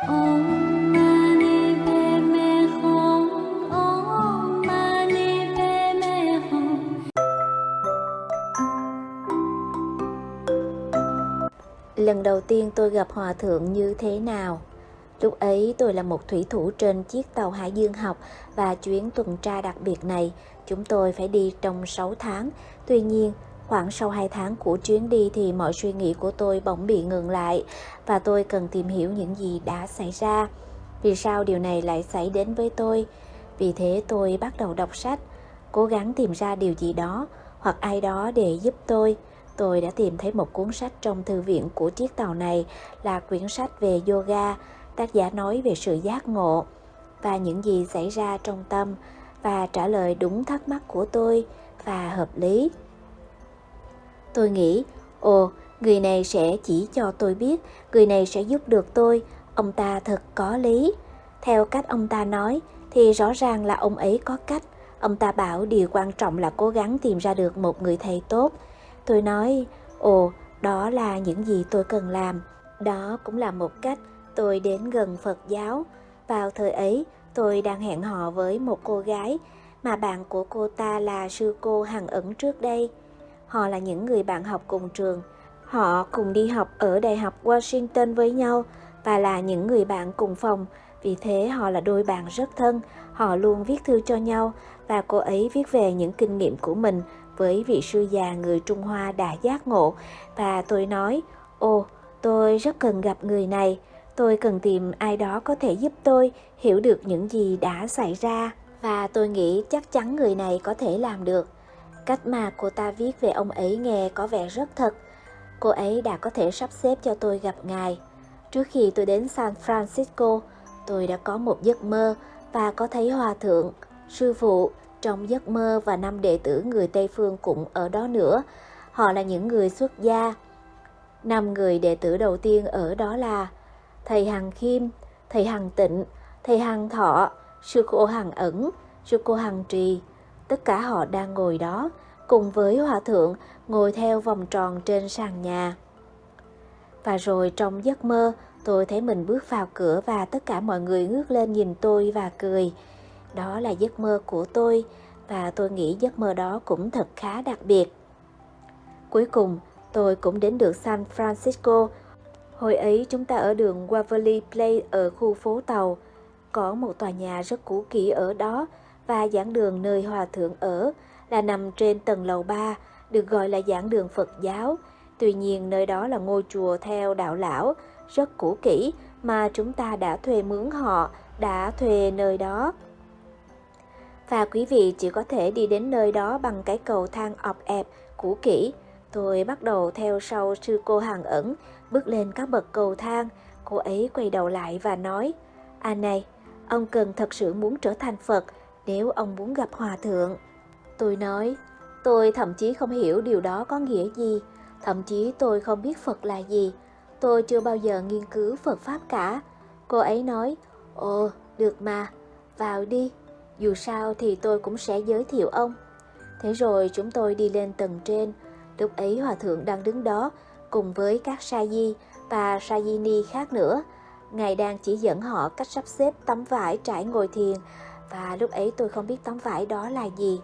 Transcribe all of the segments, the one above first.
Lần đầu tiên tôi gặp Hòa Thượng như thế nào? Lúc ấy tôi là một thủy thủ trên chiếc tàu Hải Dương học và chuyến tuần tra đặc biệt này chúng tôi phải đi trong 6 tháng. Tuy nhiên, khoảng sau 2 tháng của chuyến đi thì mọi suy nghĩ của tôi bỗng bị ngừng lại và tôi cần tìm hiểu những gì đã xảy ra. Vì sao điều này lại xảy đến với tôi? Vì thế tôi bắt đầu đọc sách, cố gắng tìm ra điều gì đó hoặc ai đó để giúp tôi. Tôi đã tìm thấy một cuốn sách trong thư viện của chiếc tàu này là quyển sách về yoga, tác giả nói về sự giác ngộ và những gì xảy ra trong tâm và trả lời đúng thắc mắc của tôi và hợp lý. Tôi nghĩ, ồ, người này sẽ chỉ cho tôi biết, người này sẽ giúp được tôi, ông ta thật có lý. Theo cách ông ta nói thì rõ ràng là ông ấy có cách. Ông ta bảo điều quan trọng là cố gắng tìm ra được một người thầy tốt. Tôi nói, ồ, đó là những gì tôi cần làm. Đó cũng là một cách tôi đến gần Phật giáo. Vào thời ấy, tôi đang hẹn hò với một cô gái mà bạn của cô ta là sư cô Hằng ẩn trước đây. Họ là những người bạn học cùng trường. Họ cùng đi học ở Đại học Washington với nhau và là những người bạn cùng phòng. Vì thế họ là đôi bạn rất thân. Họ luôn viết thư cho nhau và cô ấy viết về những kinh nghiệm của mình với vị sư già người Trung Hoa đã giác ngộ. Và tôi nói, ồ, tôi rất cần gặp người này. Tôi cần tìm ai đó có thể giúp tôi hiểu được những gì đã xảy ra. Và tôi nghĩ chắc chắn người này có thể làm được. Cách mà cô ta viết về ông ấy nghe có vẻ rất thật. Cô ấy đã có thể sắp xếp cho tôi gặp ngài. Trước khi tôi đến San Francisco, tôi đã có một giấc mơ và có thấy hòa thượng, sư phụ trong giấc mơ và năm đệ tử người Tây Phương cũng ở đó nữa. Họ là những người xuất gia. Năm người đệ tử đầu tiên ở đó là thầy Hằng Khiêm, thầy Hằng Tịnh, thầy Hằng Thọ, sư cô Hằng Ẩn, sư cô Hằng Trì. Tất cả họ đang ngồi đó, cùng với hòa thượng ngồi theo vòng tròn trên sàn nhà. Và rồi trong giấc mơ, tôi thấy mình bước vào cửa và tất cả mọi người ngước lên nhìn tôi và cười. Đó là giấc mơ của tôi và tôi nghĩ giấc mơ đó cũng thật khá đặc biệt. Cuối cùng, tôi cũng đến được San Francisco. Hồi ấy chúng ta ở đường Waverly Place ở khu phố tàu. Có một tòa nhà rất cũ kỹ ở đó và giảng đường nơi hòa thượng ở là nằm trên tầng lầu 3, được gọi là giảng đường Phật giáo. Tuy nhiên nơi đó là ngôi chùa theo đạo lão, rất cũ kỹ mà chúng ta đã thuê mướn họ, đã thuê nơi đó. Và quý vị chỉ có thể đi đến nơi đó bằng cái cầu thang ọp ẹp, cũ kỹ. Tôi bắt đầu theo sau sư cô hàng ẩn, bước lên các bậc cầu thang. Cô ấy quay đầu lại và nói, À này, ông cần thật sự muốn trở thành Phật nếu ông muốn gặp Hòa Thượng. Tôi nói, tôi thậm chí không hiểu điều đó có nghĩa gì, thậm chí tôi không biết Phật là gì. Tôi chưa bao giờ nghiên cứu Phật Pháp cả. Cô ấy nói, ồ, được mà, vào đi, dù sao thì tôi cũng sẽ giới thiệu ông. Thế rồi chúng tôi đi lên tầng trên, lúc ấy Hòa Thượng đang đứng đó cùng với các sa di và sa di ni khác nữa. Ngài đang chỉ dẫn họ cách sắp xếp tấm vải trải ngồi thiền và lúc ấy tôi không biết tấm vải đó là gì.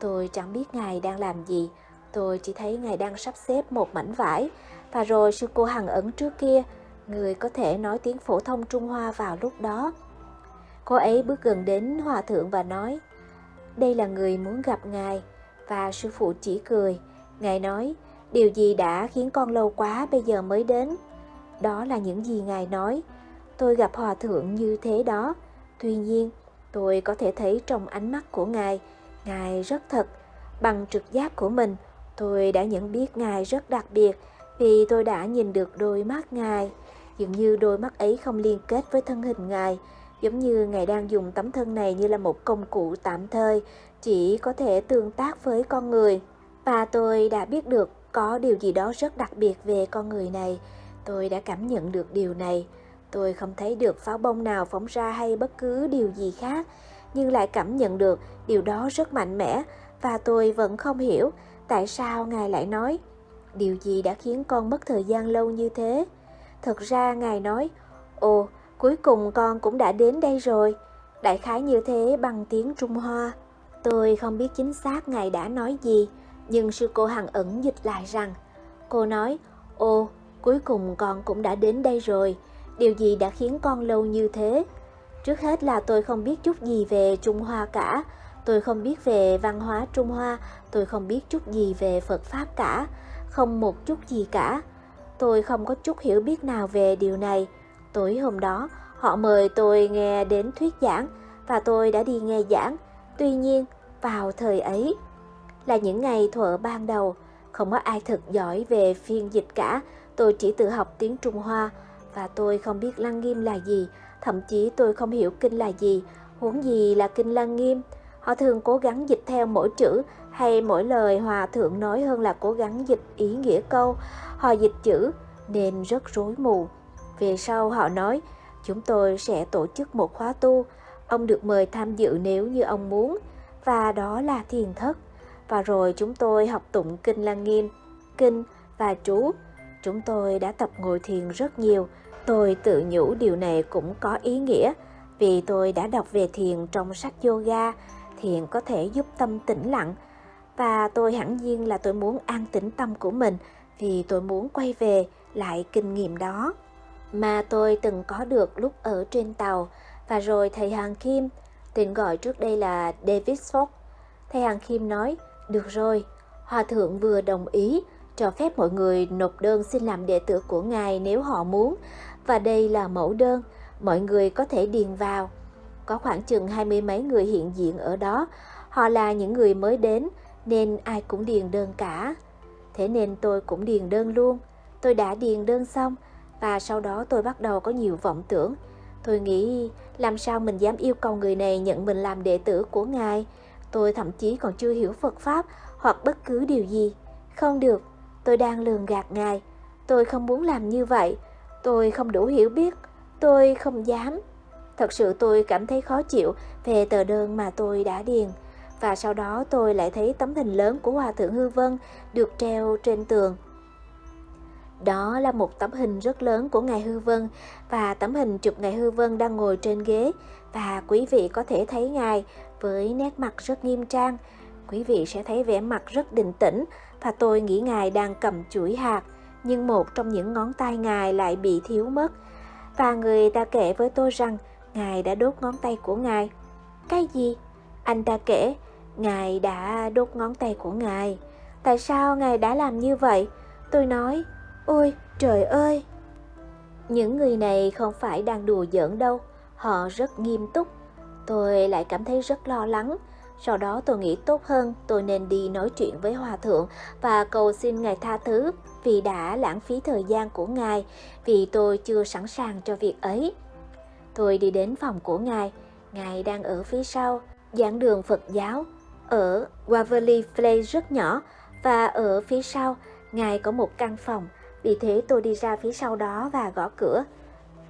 Tôi chẳng biết Ngài đang làm gì. Tôi chỉ thấy Ngài đang sắp xếp một mảnh vải. Và rồi sư cô Hằng ẩn trước kia, người có thể nói tiếng phổ thông Trung Hoa vào lúc đó. Cô ấy bước gần đến hòa thượng và nói, đây là người muốn gặp Ngài. Và sư phụ chỉ cười. Ngài nói, điều gì đã khiến con lâu quá bây giờ mới đến? Đó là những gì Ngài nói. Tôi gặp hòa thượng như thế đó. Tuy nhiên, tôi có thể thấy trong ánh mắt của Ngài, Ngài rất thật. Bằng trực giác của mình, tôi đã nhận biết Ngài rất đặc biệt vì tôi đã nhìn được đôi mắt Ngài. Dường như đôi mắt ấy không liên kết với thân hình Ngài, giống như Ngài đang dùng tấm thân này như là một công cụ tạm thời, chỉ có thể tương tác với con người. Và tôi đã biết được có điều gì đó rất đặc biệt về con người này. Tôi đã cảm nhận được điều này. Tôi không thấy được pháo bông nào phóng ra hay bất cứ điều gì khác, nhưng lại cảm nhận được điều đó rất mạnh mẽ và tôi vẫn không hiểu tại sao Ngài lại nói điều gì đã khiến con mất thời gian lâu như thế. Thật ra Ngài nói, ồ, cuối cùng con cũng đã đến đây rồi. Đại khái như thế bằng tiếng Trung Hoa. Tôi không biết chính xác ngài đã nói gì, nhưng sư cô Hằng ẩn dịch lại rằng, cô nói, ô, cuối cùng con cũng đã đến đây rồi, điều gì đã khiến con lâu như thế? Trước hết là tôi không biết chút gì về Trung Hoa cả, tôi không biết về văn hóa Trung Hoa, tôi không biết chút gì về Phật Pháp cả, không một chút gì cả. Tôi không có chút hiểu biết nào về điều này. Tối hôm đó, họ mời tôi nghe đến thuyết giảng và tôi đã đi nghe giảng. Tuy nhiên, vào thời ấy là những ngày thuở ban đầu, không có ai thật giỏi về phiên dịch cả. Tôi chỉ tự học tiếng Trung Hoa và tôi không biết Lăng Nghiêm là gì, thậm chí tôi không hiểu kinh là gì, huống gì là kinh Lăng Nghiêm. Họ thường cố gắng dịch theo mỗi chữ hay mỗi lời hòa thượng nói hơn là cố gắng dịch ý nghĩa câu. Họ dịch chữ nên rất rối mù. Về sau họ nói, chúng tôi sẽ tổ chức một khóa tu. Ông được mời tham dự nếu như ông muốn, và đó là thiền thất. Và rồi chúng tôi học tụng kinh Lăng Nghiêm, kinh và chú. Chúng tôi đã tập ngồi thiền rất nhiều. Tôi tự nhủ điều này cũng có ý nghĩa vì tôi đã đọc về thiền trong sách yoga. Thiền có thể giúp tâm tĩnh lặng và tôi hẳn nhiên là tôi muốn an tĩnh tâm của mình vì tôi muốn quay về lại kinh nghiệm đó mà tôi từng có được lúc ở trên tàu và rồi thầy Hàng Kim, tên gọi trước đây là David Fox. Thầy Hàng Kim nói, được rồi, Hòa Thượng vừa đồng ý cho phép mọi người nộp đơn xin làm đệ tử của Ngài nếu họ muốn và đây là mẫu đơn, mọi người có thể điền vào. Có khoảng chừng hai mươi mấy người hiện diện ở đó, họ là những người mới đến nên ai cũng điền đơn cả. Thế nên tôi cũng điền đơn luôn. Tôi đã điền đơn xong và sau đó tôi bắt đầu có nhiều vọng tưởng. Tôi nghĩ làm sao mình dám yêu cầu người này nhận mình làm đệ tử của Ngài. Tôi thậm chí còn chưa hiểu Phật Pháp hoặc bất cứ điều gì. Không được, tôi đang lường gạt Ngài. Tôi không muốn làm như vậy. Tôi không đủ hiểu biết. Tôi không dám. Thật sự tôi cảm thấy khó chịu về tờ đơn mà tôi đã điền. Và sau đó tôi lại thấy tấm hình lớn của Hòa Thượng Hư Vân được treo trên tường. Đó là một tấm hình rất lớn của Ngài Hư Vân và tấm hình chụp Ngài Hư Vân đang ngồi trên ghế và quý vị có thể thấy Ngài với nét mặt rất nghiêm trang. Quý vị sẽ thấy vẻ mặt rất định tĩnh và tôi nghĩ Ngài đang cầm chuỗi hạt nhưng một trong những ngón tay Ngài lại bị thiếu mất. Và người ta kể với tôi rằng Ngài đã đốt ngón tay của Ngài. Cái gì? Anh ta kể, Ngài đã đốt ngón tay của Ngài. Tại sao Ngài đã làm như vậy? Tôi nói, Ôi trời ơi! Những người này không phải đang đùa giỡn đâu, họ rất nghiêm túc. Tôi lại cảm thấy rất lo lắng. Sau đó tôi nghĩ tốt hơn tôi nên đi nói chuyện với Hòa Thượng và cầu xin Ngài tha thứ vì đã lãng phí thời gian của Ngài, vì tôi chưa sẵn sàng cho việc ấy. Tôi đi đến phòng của Ngài, Ngài đang ở phía sau, giảng đường Phật giáo, ở Waverly Place rất nhỏ và ở phía sau, Ngài có một căn phòng vì thế tôi đi ra phía sau đó và gõ cửa.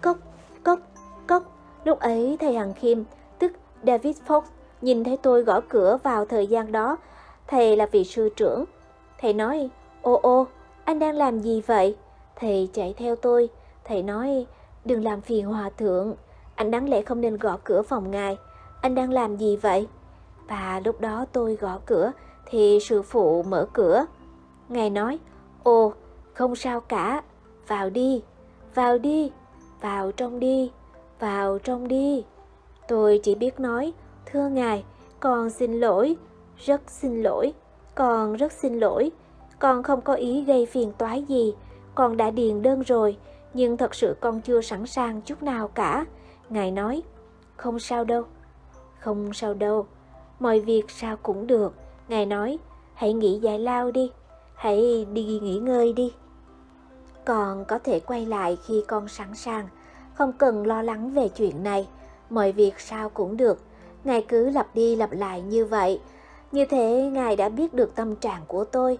Cốc, cốc, cốc. Lúc ấy thầy Hằng Kim, tức David Fox, nhìn thấy tôi gõ cửa vào thời gian đó. Thầy là vị sư trưởng. Thầy nói, ô ô, anh đang làm gì vậy? Thầy chạy theo tôi. Thầy nói, đừng làm phiền hòa thượng. Anh đáng lẽ không nên gõ cửa phòng ngài. Anh đang làm gì vậy? Và lúc đó tôi gõ cửa, thì sư phụ mở cửa. Ngài nói, ô, không sao cả, vào đi, vào đi, vào trong đi, vào trong đi. Tôi chỉ biết nói, thưa ngài, con xin lỗi, rất xin lỗi, con rất xin lỗi, con không có ý gây phiền toái gì, con đã điền đơn rồi, nhưng thật sự con chưa sẵn sàng chút nào cả. Ngài nói, không sao đâu, không sao đâu, mọi việc sao cũng được. Ngài nói, hãy nghỉ giải lao đi, hãy đi nghỉ ngơi đi. Con có thể quay lại khi con sẵn sàng, không cần lo lắng về chuyện này, mọi việc sao cũng được. Ngài cứ lặp đi lặp lại như vậy. Như thế Ngài đã biết được tâm trạng của tôi.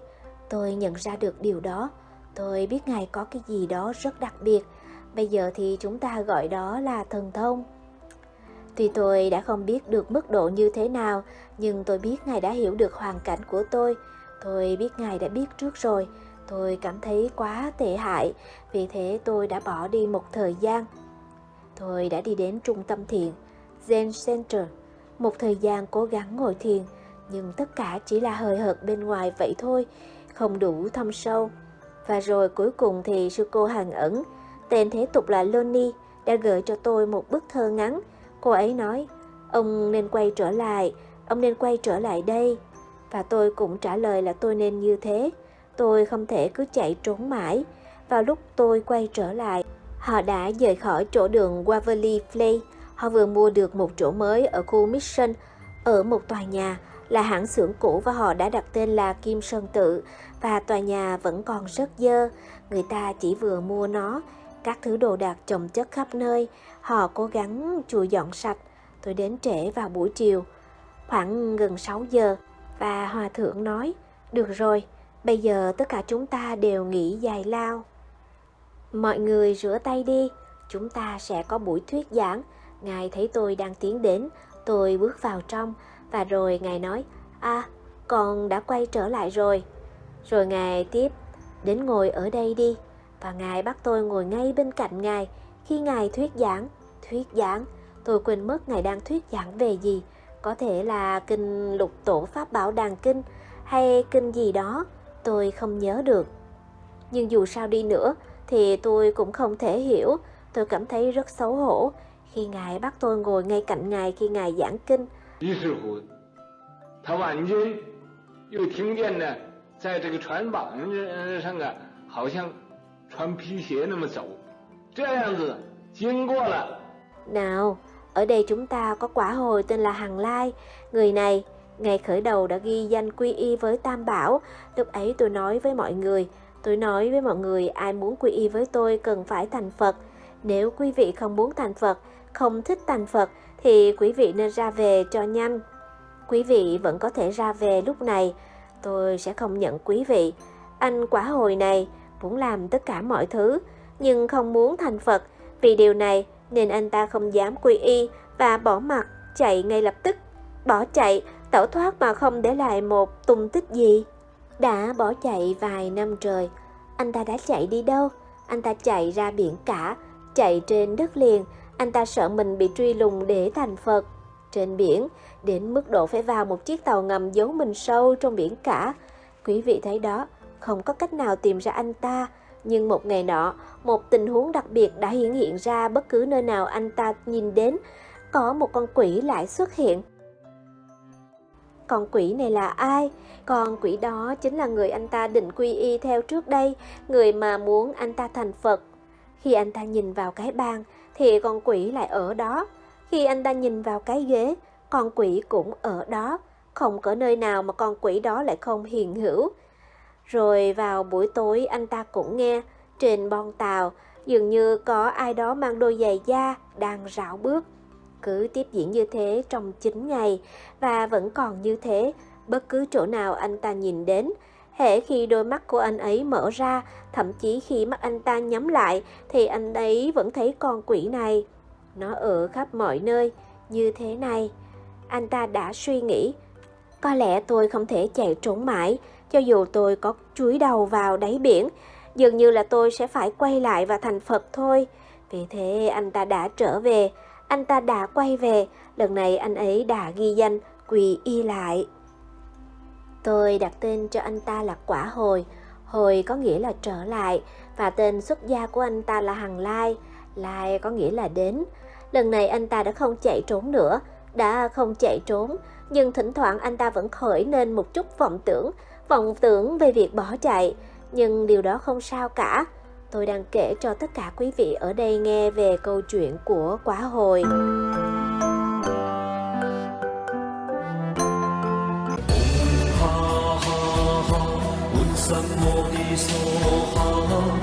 Tôi nhận ra được điều đó. Tôi biết Ngài có cái gì đó rất đặc biệt. Bây giờ thì chúng ta gọi đó là thần thông. Tuy tôi đã không biết được mức độ như thế nào, nhưng tôi biết Ngài đã hiểu được hoàn cảnh của tôi. Tôi biết Ngài đã biết trước rồi. Tôi cảm thấy quá tệ hại, vì thế tôi đã bỏ đi một thời gian. Tôi đã đi đến trung tâm thiền, Zen Center, một thời gian cố gắng ngồi thiền, nhưng tất cả chỉ là hời hợt bên ngoài vậy thôi, không đủ thâm sâu. Và rồi cuối cùng thì sư cô hàng ẩn, tên thế tục là Loni, đã gửi cho tôi một bức thơ ngắn. Cô ấy nói, ông nên quay trở lại, ông nên quay trở lại đây. Và tôi cũng trả lời là tôi nên như thế. Tôi không thể cứ chạy trốn mãi. Vào lúc tôi quay trở lại, họ đã rời khỏi chỗ đường Waverly Place. Họ vừa mua được một chỗ mới ở khu Mission, ở một tòa nhà là hãng xưởng cũ và họ đã đặt tên là Kim Sơn Tự và tòa nhà vẫn còn rất dơ. Người ta chỉ vừa mua nó, các thứ đồ đạc chồng chất khắp nơi. Họ cố gắng chùi dọn sạch. Tôi đến trễ vào buổi chiều, khoảng gần 6 giờ và hòa thượng nói, được rồi, bây giờ tất cả chúng ta đều nghỉ dài lao. Mọi người rửa tay đi, chúng ta sẽ có buổi thuyết giảng. Ngài thấy tôi đang tiến đến, tôi bước vào trong và rồi Ngài nói, à, con đã quay trở lại rồi. Rồi Ngài tiếp, đến ngồi ở đây đi. Và Ngài bắt tôi ngồi ngay bên cạnh Ngài khi Ngài thuyết giảng. Thuyết giảng, tôi quên mất Ngài đang thuyết giảng về gì. Có thể là kinh lục tổ Pháp Bảo Đàn Kinh hay kinh gì đó, tôi không nhớ được. Nhưng dù sao đi nữa thì tôi cũng không thể hiểu, tôi cảm thấy rất xấu hổ khi Ngài bắt tôi ngồi ngay cạnh Ngài khi Ngài giảng kinh. 于是乎，他晚间又听见呢，在这个船板上啊，好像穿皮鞋那么走，这样子经过了。 Nào, ở đây chúng ta có quả hồi tên là Hằng Lai. Người này, ngày khởi đầu đã ghi danh quy y với Tam Bảo. Lúc ấy tôi nói với mọi người, tôi nói với mọi người ai muốn quy y với tôi cần phải thành Phật. Nếu quý vị không muốn thành Phật, không thích thành Phật, thì quý vị nên ra về cho nhanh. Quý vị vẫn có thể ra về lúc này, tôi sẽ không nhận quý vị. Anh quả hồi này muốn làm tất cả mọi thứ, nhưng không muốn thành Phật. Vì điều này nên anh ta không dám quy y và bỏ mặt, chạy ngay lập tức. Bỏ chạy, tẩu thoát mà không để lại một tung tích gì. Đã bỏ chạy vài năm trời, anh ta đã chạy đi đâu? Anh ta chạy ra biển cả, chạy trên đất liền, anh ta sợ mình bị truy lùng để thành Phật. Trên biển, đến mức độ phải vào một chiếc tàu ngầm giấu mình sâu trong biển cả. Quý vị thấy đó, không có cách nào tìm ra anh ta. Nhưng một ngày nọ, một tình huống đặc biệt đã hiện hiện ra bất cứ nơi nào anh ta nhìn đến. Có một con quỷ lại xuất hiện. Con quỷ này là ai? Con quỷ đó chính là người anh ta định quy y theo trước đây, người mà muốn anh ta thành Phật. Khi anh ta nhìn vào cái bàn, thì con quỷ lại ở đó. Khi anh ta nhìn vào cái ghế, con quỷ cũng ở đó. Không có nơi nào mà con quỷ đó lại không hiện hữu. Rồi vào buổi tối anh ta cũng nghe trên bon tàu dường như có ai đó mang đôi giày da đang rảo bước. Cứ tiếp diễn như thế trong 9 ngày và vẫn còn như thế bất cứ chỗ nào anh ta nhìn đến. Hễ khi đôi mắt của anh ấy mở ra, thậm chí khi mắt anh ta nhắm lại thì anh ấy vẫn thấy con quỷ này. Nó ở khắp mọi nơi, như thế này. Anh ta đã suy nghĩ, có lẽ tôi không thể chạy trốn mãi, cho dù tôi có chúi đầu vào đáy biển, dường như là tôi sẽ phải quay lại và thành Phật thôi. Vì thế anh ta đã trở về, anh ta đã quay về, lần này anh ấy đã ghi danh quỳ y lại. Tôi đặt tên cho anh ta là Quả Hồi, Hồi có nghĩa là trở lại, và tên xuất gia của anh ta là Hằng Lai, Lai có nghĩa là đến. Lần này anh ta đã không chạy trốn nữa, đã không chạy trốn, nhưng thỉnh thoảng anh ta vẫn khởi lên một chút vọng tưởng, vọng tưởng về việc bỏ chạy, nhưng điều đó không sao cả. Tôi đang kể cho tất cả quý vị ở đây nghe về câu chuyện của quả Hồi. 三摩地所行。